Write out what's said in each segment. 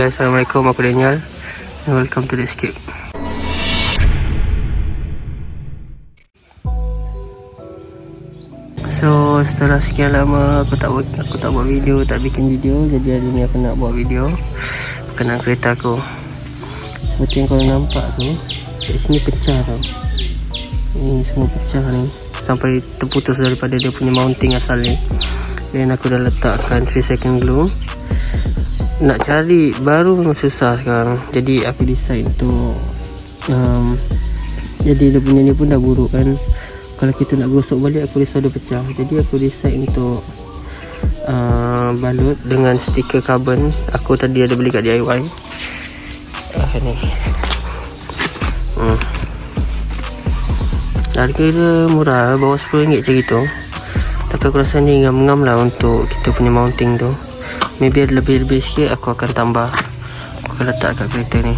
Assalamualaikum aku Daniel and welcome to the escape So setelah sekian lama aku tak buat aku tak buat video, tak bikin video jadi hari ni aku nak buat video berkenaan kereta aku. Seperti yang korang nampak tu, kat sini pecah tau. Ini semua pecah ni sampai terputus daripada dia punya mounting asal ni. Dan aku dah letakkan 3 second glue. Nak cari baru susah sekarang. Jadi aku decide untuk um, jadi dia punya ni pun dah buruk kan. Kalau kita nak gosok balik aku risau dia pecah. Jadi aku decide untuk uh, balut dengan stiker carbon. Aku tadi ada beli kat DIY uh, ah, ni. Hmm. harga dia murah bawah RM10 macam gitu. Tapi aku rasa ni ngam-ngam lah untuk kita punya mounting tu maybe lebih-lebih sikit aku akan tambah. Aku akan letak kat kereta ni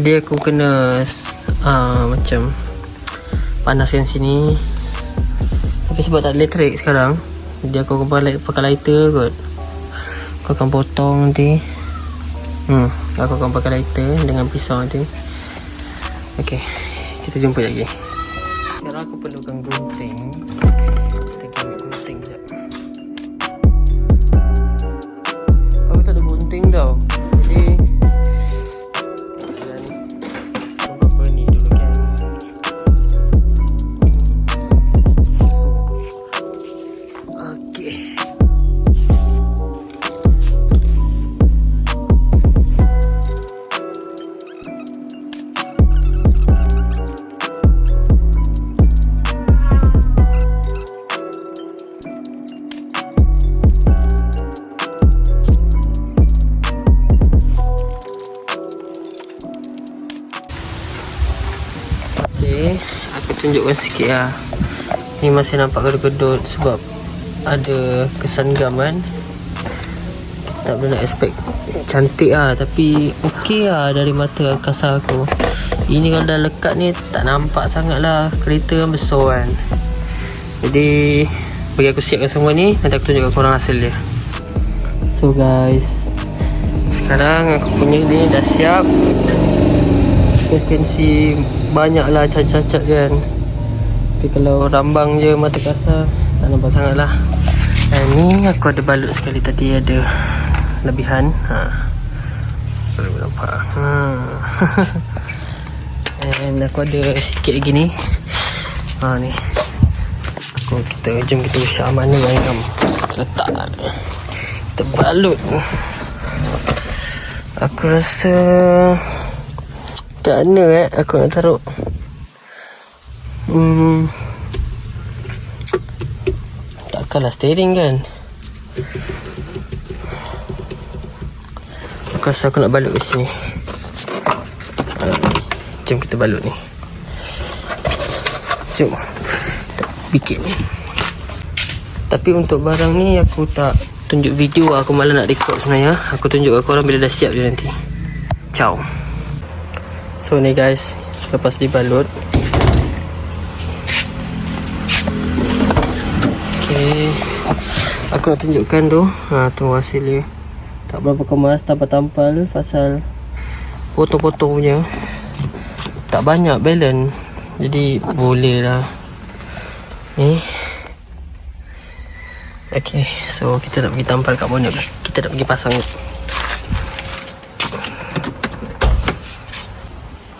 dia aku kena uh, macam panaskan sini. Tapi sebab tak elektrik sekarang jadi aku akan pakai, pakai lighter kot. Aku akan potong nanti. Hmm, aku akan pakai lighter dengan pisau nanti. Ok kita jumpa lagi. Sekarang aku perlukan gunting tunjukkan sikit lah. Ni masih nampak gedut-gedut sebab ada kesan gam kan tak boleh nak expect cantik lah tapi ok lah dari mata kasar aku. Ini kalau dah lekat ni tak nampak sangat lah kereta kan besar kan. Jadi bagi aku siapkan semua ni nanti aku tunjukkan korang hasil dia. So guys sekarang aku punya ni dah siap. Suspensi banyak lah cacat-cacat kan tapi kalau rambang je mata kasar tak nampak sangat lah dan ni aku ada balut sekali tadi ada lebihan. Ha. boleh nampak. Ha. and aku ada sikit lagi ni. Ha ni. Aku kita jom kita usah mana yang letak kita balut. Aku rasa tak mana eh aku nak taruh Hmm. Takkanlah steering kan? Aku aku nak balut ke sini? Jom kita balut ni. Jom. Bikit ni. Tapi untuk barang ni aku tak tunjuk video lah. Aku malah nak record sebenarnya. Aku tunjuk ke korang bila dah siap je nanti. Ciao. So ni guys Lepas dibalut Okay Aku nak tunjukkan tu. Ha, Tu hasil dia. Tak berapa kemas Tampal-tampal Pasal Potong-potong punya. Tak banyak balance. Jadi boleh lah. Ni. Okay So kita nak pergi tampal kat bonnet Kita nak pergi pasang ni.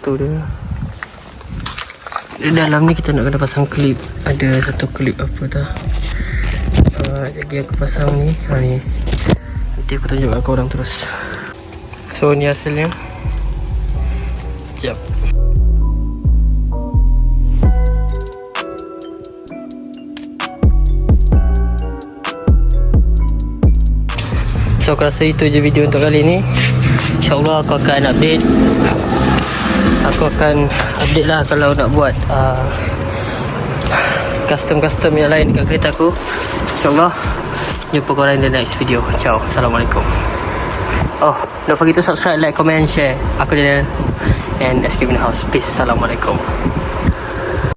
Tu dia. Di dalam ni kita nak kena pasang klip. Ada satu klip apa tu uh, jadi aku pasang ni. Ha ni. Nanti aku tunjuk kat korang terus. So ni hasilnya. Sekejap. So aku rasa itu je video untuk kali ni. InsyaAllah aku akan update. Aku akan update lah kalau nak buat uh, Custom-custom yang lain dekat kereta aku InsyaAllah. Jumpa korang in the next video. Ciao. Assalamualaikum. Oh Don't forget to subscribe, like, comment, share. Aku Daniel. And Escape in the House. Peace. Assalamualaikum